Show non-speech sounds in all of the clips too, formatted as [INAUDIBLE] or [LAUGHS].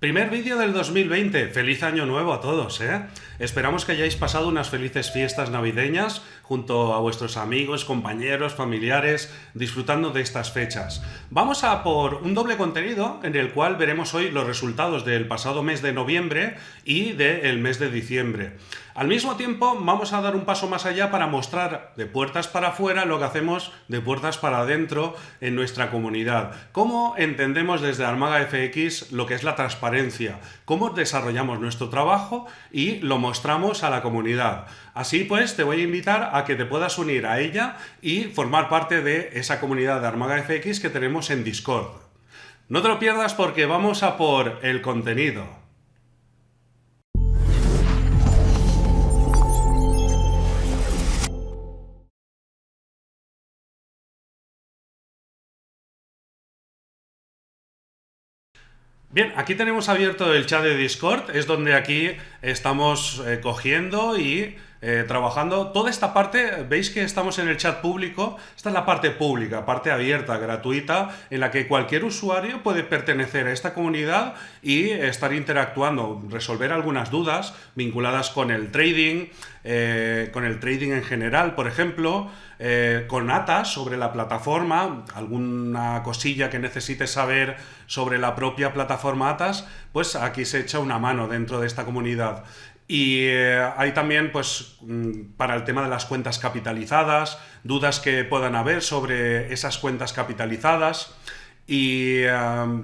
Primer vídeo del 2020. Feliz año nuevo a todos, ¿eh? Esperamos que hayáis pasado unas felices fiestas navideñas junto a vuestros amigos, compañeros, familiares, disfrutando de estas fechas. Vamos a por un doble contenido en el cual veremos hoy los resultados del pasado mes de noviembre y del mes de diciembre. Al mismo tiempo, vamos a dar un paso más allá para mostrar de puertas para afuera lo que hacemos de puertas para adentro en nuestra comunidad. Cómo entendemos desde Armaga FX lo que es la transparencia, cómo desarrollamos nuestro trabajo y lo mostramos a la comunidad. Así pues, te voy a invitar a que te puedas unir a ella y formar parte de esa comunidad de Armaga FX que tenemos en Discord. No te lo pierdas porque vamos a por el contenido. Bien, aquí tenemos abierto el chat de Discord, es donde aquí estamos eh, cogiendo y eh, trabajando. Toda esta parte, veis que estamos en el chat público, esta es la parte pública, parte abierta, gratuita, en la que cualquier usuario puede pertenecer a esta comunidad y estar interactuando, resolver algunas dudas vinculadas con el trading, eh, con el trading en general, por ejemplo, eh, con ATAS sobre la plataforma, alguna cosilla que necesites saber sobre la propia plataforma ATAS, pues aquí se echa una mano dentro de esta comunidad. Y eh, hay también, pues, mm, para el tema de las cuentas capitalizadas, dudas que puedan haber sobre esas cuentas capitalizadas y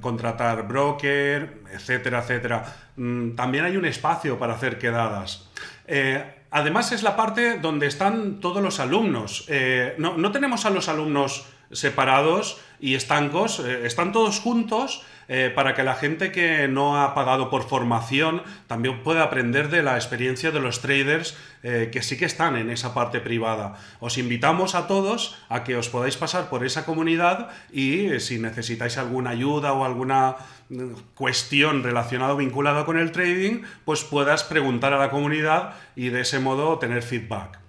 contratar broker, etcétera, etcétera. Mm, también hay un espacio para hacer quedadas. Eh, Además es la parte donde están todos los alumnos. Eh, no, tenemos a los alumnos separados y estancos, eh, están todos juntos eh, para que la gente que no ha pagado por formación también pueda aprender de la experiencia de los traders que sí que están en esa parte privada. Os invitamos a todos a que os podáis pasar por esa comunidad y si necesitáis alguna ayuda o alguna cuestión relacionada o vinculada con el trading, pues puedas preguntar a la comunidad y de ese modo tener feedback.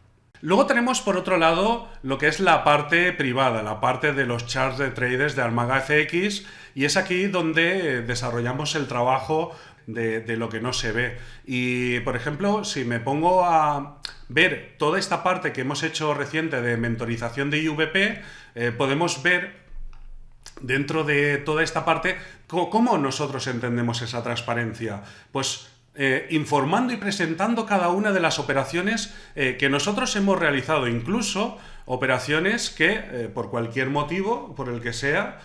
Luego tenemos por otro lado lo que es la parte privada, la parte de los charts de traders de Armaga FX y es aquí donde desarrollamos el trabajo de, lo que no se ve. Y por ejemplo, si me pongo a ver toda esta parte que hemos hecho reciente de mentorización de IVP, eh, podemos ver dentro de toda esta parte, ¿cómo nosotros entendemos esa transparencia? Pues eh, informando y presentando cada una de las operaciones eh, que nosotros hemos realizado, incluso operaciones que eh, por cualquier motivo, por el que sea,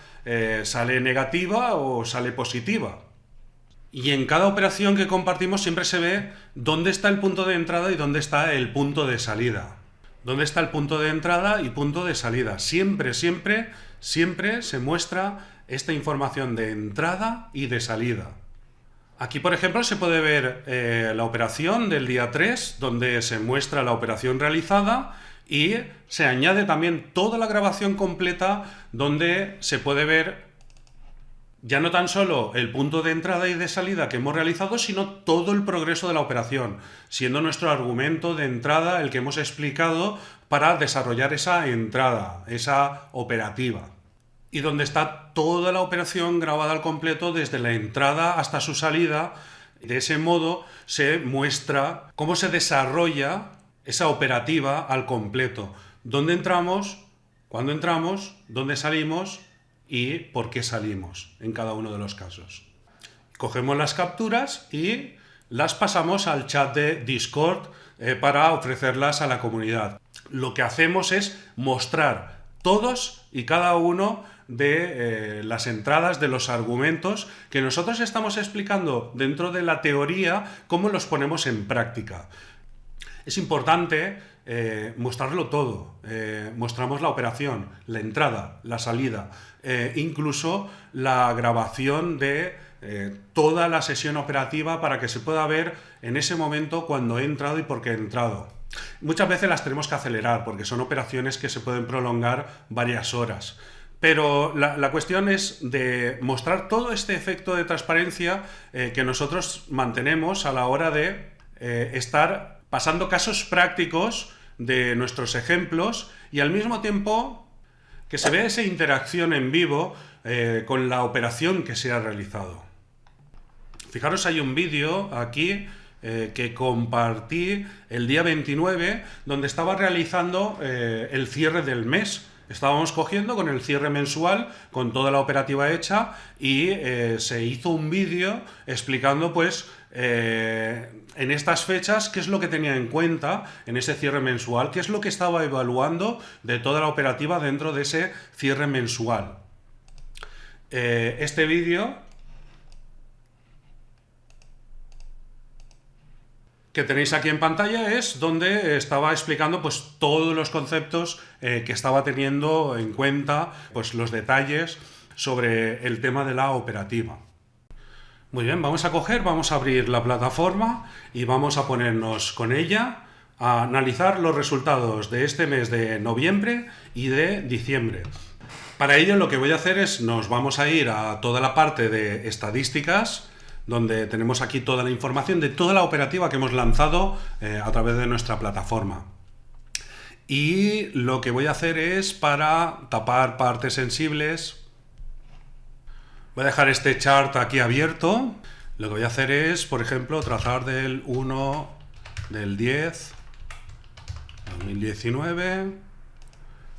sale negativa o sale positiva. Y en cada operación que compartimos siempre se ve dónde está el punto de entrada y dónde está el punto de salida. ¿Dónde está el punto de entrada y punto de salida? Siempre, siempre, siempre se muestra esta información de entrada y de salida. Aquí, por ejemplo, se puede ver eh, la operación del día 3, donde se muestra la operación realizada y se añade también toda la grabación completa donde se puede ver ya no tan solo el punto de entrada y de salida que hemos realizado, sino todo el progreso de la operación, siendo nuestro argumento de entrada el que hemos explicado para desarrollar esa entrada, esa operativa. Y donde está toda la operación grabada al completo desde la entrada hasta su salida. De ese modo se muestra cómo se desarrolla esa operativa al completo. ¿Dónde entramos? ¿Cuándo entramos? ¿Dónde salimos? y por qué salimos en cada uno de los casos. Cogemos las capturas y las pasamos al chat de Discord eh, para ofrecerlas a la comunidad. Lo que hacemos es mostrar todos y cada uno de eh, las entradas, de los argumentos que nosotros estamos explicando dentro de la teoría, cómo los ponemos en práctica. Es importante eh, mostrarlo todo. Eh, mostramos la operación, la entrada, la salida, incluso la grabación de toda la sesión operativa para que se pueda ver en ese momento cuando he entrado y por qué he entrado. Muchas veces las tenemos que acelerar porque son operaciones que se pueden prolongar varias horas. Pero la, cuestión es de mostrar todo este efecto de transparencia que nosotros mantenemos a la hora de estar pasando casos prácticos de nuestros ejemplos y al mismo tiempo que se vea esa interacción en vivo eh, con la operación que se ha realizado. Fijaros, hay un vídeo aquí eh, que compartí el día 29 donde estaba realizando eh, el cierre del mes. Estábamos cogiendo con el cierre mensual, con toda la operativa hecha y eh, se hizo un vídeo explicando pues en estas fechas qué es lo que tenía en cuenta en ese cierre mensual, qué es lo que estaba evaluando de toda la operativa dentro de ese cierre mensual. este vídeo que tenéis aquí en pantalla es donde estaba explicando pues todos los conceptos eh, que estaba teniendo en cuenta, pues los detalles sobre el tema de la operativa. Muy bien, vamos a coger, vamos a abrir la plataforma y vamos a ponernos con ella a analizar los resultados de este mes de noviembre y de diciembre. Para ello lo que voy a hacer es, nos vamos a ir a toda la parte de estadísticas, donde tenemos aquí toda la información de toda la operativa que hemos lanzado eh, a través de nuestra plataforma. Y lo que voy a hacer es para tapar partes sensibles, voy a dejar este chart aquí abierto. Lo que voy a hacer es, por ejemplo, trazar del 1 del 10 2019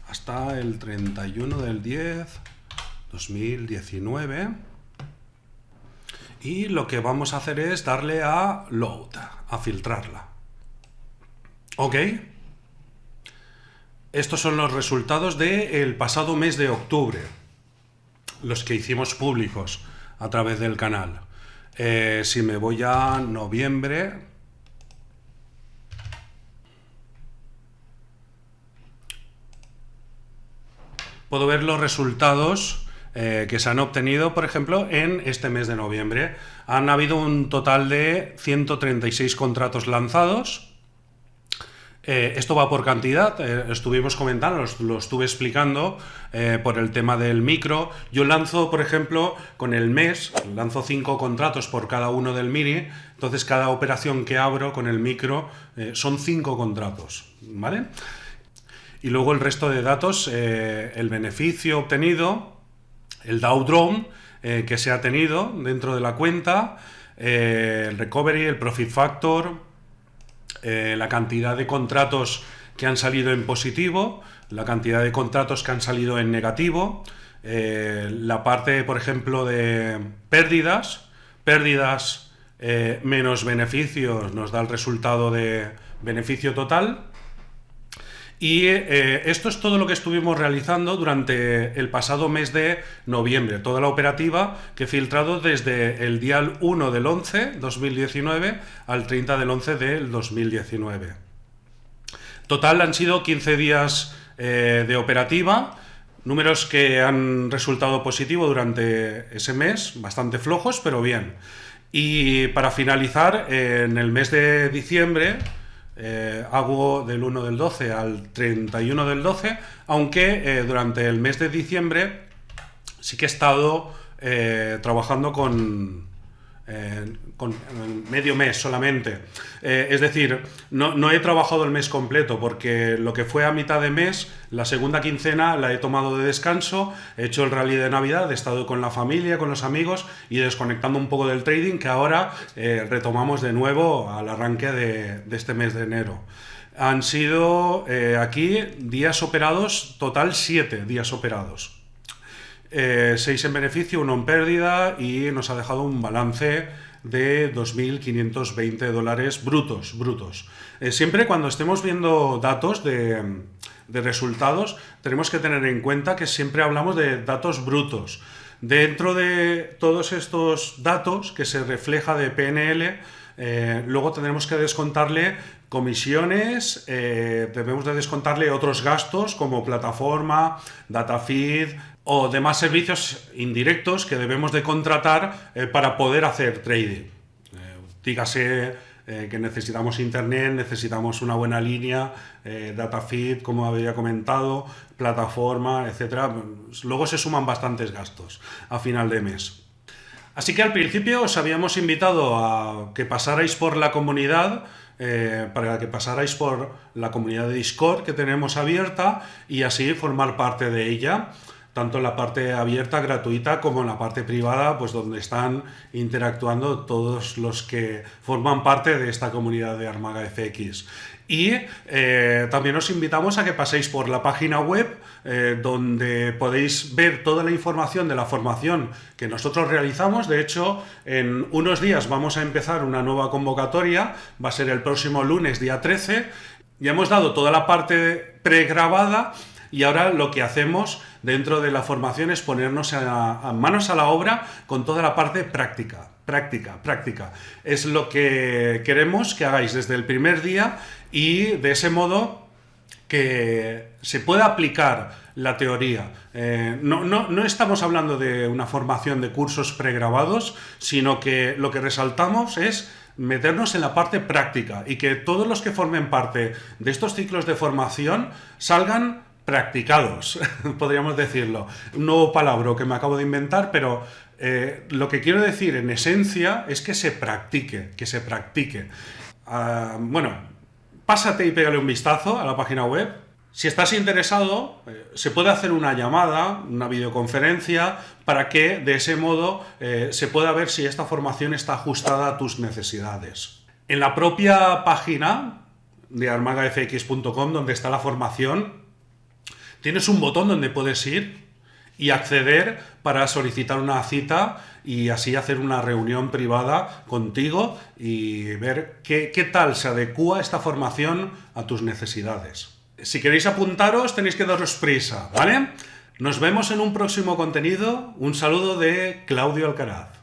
hasta el 31 del 10 2019 y lo que vamos a hacer es darle a load, a filtrarla. ¿Ok? Estos son los resultados del pasado mes de octubre, los que hicimos públicos a través del canal. Eh, si me voy a noviembre, puedo ver los resultados eh, que se han obtenido, por ejemplo, en este mes de noviembre. Han habido un total de 136 contratos lanzados. Eh, esto va por cantidad, eh, estuvimos comentando, lo, estuve explicando por el tema del micro. Yo lanzo, por ejemplo, con el mes, lanzo 5 contratos por cada uno del mini, entonces cada operación que abro con el micro son 5 contratos, ¿vale? Y luego el resto de datos, el beneficio obtenido, el Dow Drone eh, que se ha tenido dentro de la cuenta, eh, el recovery, el profit factor, eh, la cantidad de contratos que han salido en positivo, la cantidad de contratos que han salido en negativo, la parte, por ejemplo, de pérdidas, pérdidas menos beneficios nos da el resultado de beneficio total, y eh, esto es todo lo que estuvimos realizando durante el pasado mes de noviembre, toda la operativa que he filtrado desde el día 1 del 11 2019 al 30 del 11 del 2019. Total han sido 15 días eh, de operativa, números que han resultado positivos durante ese mes, bastante flojos, pero bien. Y para finalizar, en el mes de diciembre, eh, hago del 1 del 12 al 31 del 12, aunque eh, durante el mes de diciembre sí que he estado eh, trabajando con, con medio mes solamente. Eh, es decir, no, he trabajado el mes completo porque lo que fue a mitad de mes, la segunda quincena la he tomado de descanso, he hecho el rally de Navidad, he estado con la familia, con los amigos y desconectando un poco del trading que ahora eh, retomamos de nuevo al arranque de, este mes de enero. Han sido eh, aquí días operados, total 7 días operados. 6 en beneficio, 1 en pérdida y nos ha dejado un balance de 2.520 dólares brutos. brutos. Eh, siempre cuando estemos viendo datos de, resultados, tenemos que tener en cuenta que siempre hablamos de datos brutos. Dentro de todos estos datos que se refleja de PNL, eh, luego tendremos que descontarle comisiones, eh, debemos de descontarle otros gastos como plataforma, data feed, o demás servicios indirectos que debemos de contratar eh, para poder hacer trading. Eh, dígase eh, que necesitamos internet, necesitamos una buena línea, data feed, como había comentado, plataforma, etc. Luego se suman bastantes gastos a final de mes. Así que al principio os habíamos invitado a que pasarais por la comunidad, para que pasarais por la comunidad de Discord que tenemos abierta y así formar parte de ella. Tanto en la parte abierta, gratuita, como en la parte privada, pues donde están interactuando todos los que forman parte de esta comunidad de Armaga FX. Y eh, también os invitamos a que paséis por la página web eh, donde podéis ver toda la información de la formación que nosotros realizamos. De hecho, en unos días vamos a empezar una nueva convocatoria, va a ser el próximo lunes, día 13. Ya hemos dado toda la parte pregrabada y ahora lo que hacemos dentro de la formación es ponernos a, manos a la obra con toda la parte práctica. Práctica, práctica. Es lo que queremos que hagáis desde el primer día y de ese modo que se pueda aplicar la teoría. Eh, no, no, estamos hablando de una formación de cursos pregrabados, sino que lo que resaltamos es meternos en la parte práctica y que todos los que formen parte de estos ciclos de formación salgan practicados, [LAUGHS] podríamos decirlo. Un nuevo palabra que me acabo de inventar, pero eh, lo que quiero decir en esencia es que se practique, que se practique. Ah, bueno, pásate y pégale un vistazo a la página web. Si estás interesado, eh, se puede hacer una llamada, una videoconferencia, para que de ese modo eh, se pueda ver si esta formación está ajustada a tus necesidades. En la propia página de armagafx.com, donde está la formación, tienes un botón donde puedes ir y acceder para solicitar una cita y así hacer una reunión privada contigo y ver qué, qué, tal se adecua esta formación a tus necesidades. Si queréis apuntaros tenéis que daros prisa, ¿vale? Nos vemos en un próximo contenido. Un saludo de Claudio Alcaraz.